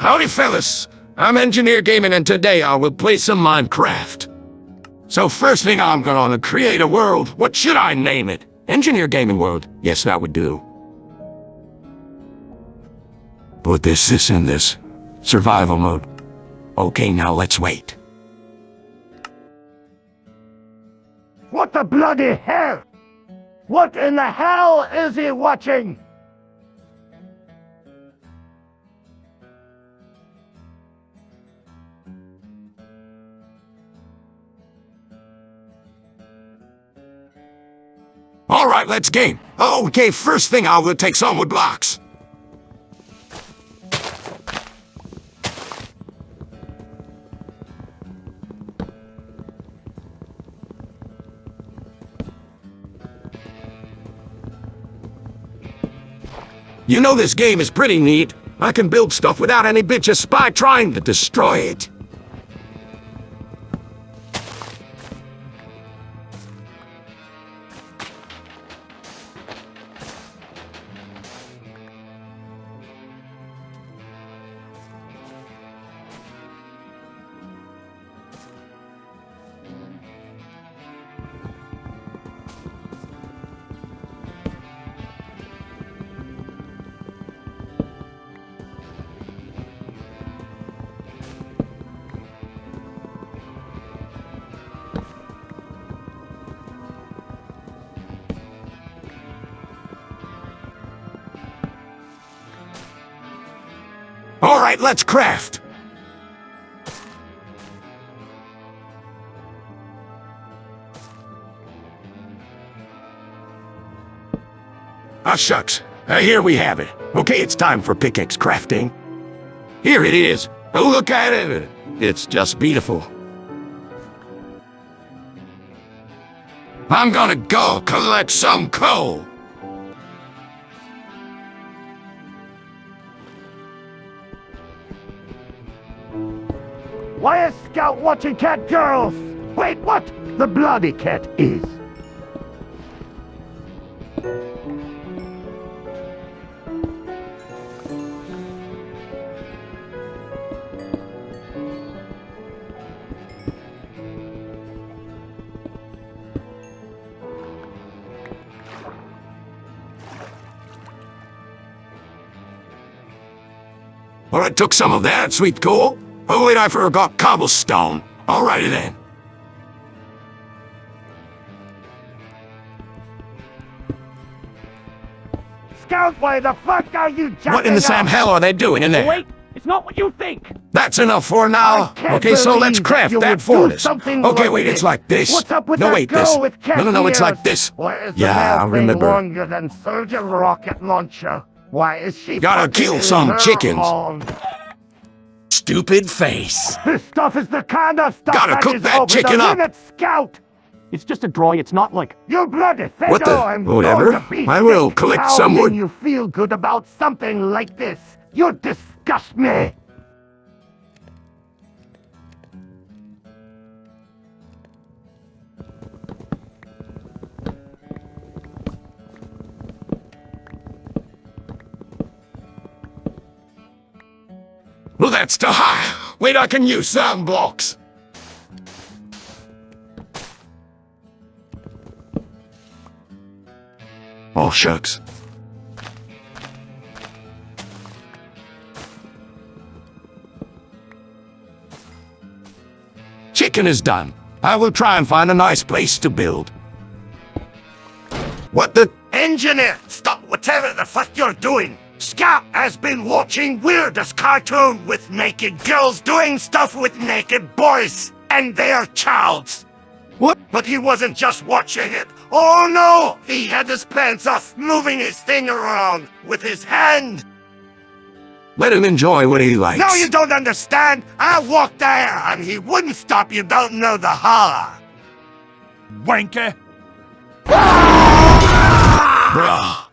Howdy, fellas. I'm Engineer Gaming, and today I will play some Minecraft. So first thing I'm gonna create a world. What should I name it? Engineer Gaming World. Yes, that would do. Put this, this, and this. Survival mode. Okay, now let's wait. What the bloody hell? What in the hell is he watching? All right, let's game. Okay, first thing I'll take some wood blocks. You know this game is pretty neat. I can build stuff without any bitch a spy trying to destroy it. Right, let's craft. Ah, shucks. Uh, here we have it. Okay, it's time for pickaxe crafting. Here it is. Oh, look at it. It's just beautiful. I'm gonna go collect some coal. Why is Scout watching cat girls? Wait, what? The bloody cat is. Well, I took some of that sweet coal. Oh, wait, I forgot cobblestone. Alrighty then. Scout, why the fuck are you jacking What in the Sam hell are they doing in there? Wait, it's not what you think. That's enough for now. Okay, so let's craft that fortress. Okay, like wait, this. it's like this. What's up with no, wait, this. no, no, no, it's like this. Why is the Yeah, I remember. longer than Soldier Rocket Launcher? Why is she Gotta kill some chickens. Stupid face. This stuff is the kind of stuff Gotta that cook is that chicken up. Scout. It's just a drawing, it's not like... You bloody fiddle! What the- oh, I'm whatever. going to be I will collect How some can you feel good about something like this? You disgust me! Well, that's too high. Wait, I can use some blocks. Oh, shucks. Chicken is done. I will try and find a nice place to build. What the? Engineer, stop whatever the fuck you're doing! Scout has been watching weirdest cartoon with naked girls doing stuff with naked boys and their childs. What? But he wasn't just watching it. Oh no! He had his pants off, moving his thing around with his hand. Let him enjoy what he likes. No, you don't understand. I walked there and he wouldn't stop. You don't know the holler. Wanker! Bruh.